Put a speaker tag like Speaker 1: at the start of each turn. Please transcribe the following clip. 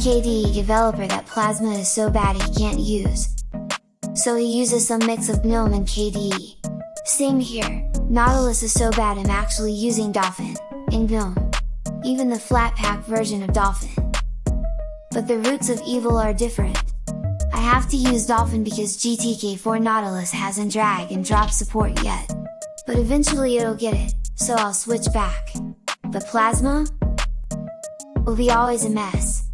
Speaker 1: KDE developer that Plasma is so bad he can't use. So he uses some mix of GNOME and KDE. Same here, Nautilus is so bad I'm actually using Dolphin, in GNOME. Even the Flatpak version of Dolphin. But the roots of evil are different. I have to use Dolphin because GTK4 Nautilus hasn't drag and drop support yet. But eventually it'll get it, so I'll switch back. But Plasma? will be always a mess.